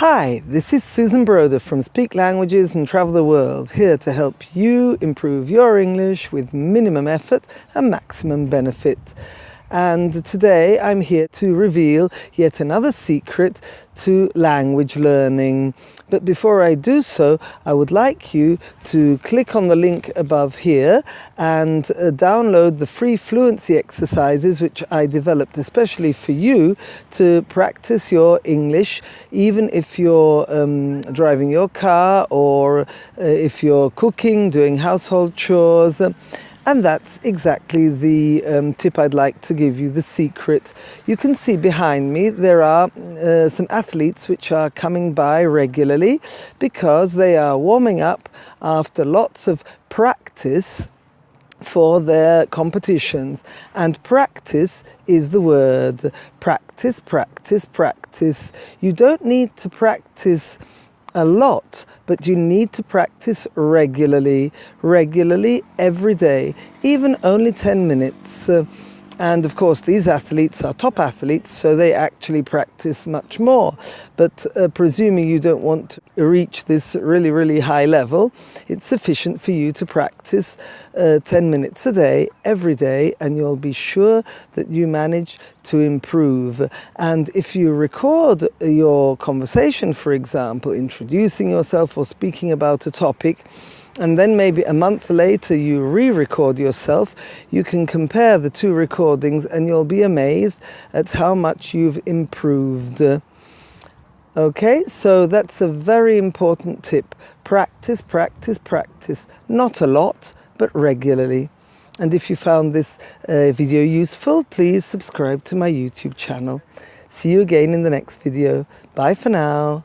Hi, this is Susan Broder from Speak Languages and Travel the World, here to help you improve your English with minimum effort and maximum benefit. And today I'm here to reveal yet another secret to language learning. But before I do so, I would like you to click on the link above here and uh, download the free fluency exercises which I developed especially for you to practice your English, even if you're um, driving your car or uh, if you're cooking, doing household chores. And that's exactly the um, tip I'd like to give you, the secret. You can see behind me there are uh, some athletes which are coming by regularly because they are warming up after lots of practice for their competitions. And practice is the word. Practice, practice, practice. You don't need to practice a lot, but you need to practice regularly, regularly every day, even only 10 minutes. Uh, and of course, these athletes are top athletes, so they actually practice much more. But uh, presuming you don't want to reach this really, really high level, it's sufficient for you to practice uh, 10 minutes a day, every day, and you'll be sure that you manage to improve. And if you record your conversation, for example, introducing yourself or speaking about a topic, and then maybe a month later you re-record yourself, you can compare the two recordings and you'll be amazed at how much you've improved. Okay, so that's a very important tip. Practice, practice, practice. Not a lot, but regularly. And if you found this uh, video useful, please subscribe to my YouTube channel. See you again in the next video. Bye for now.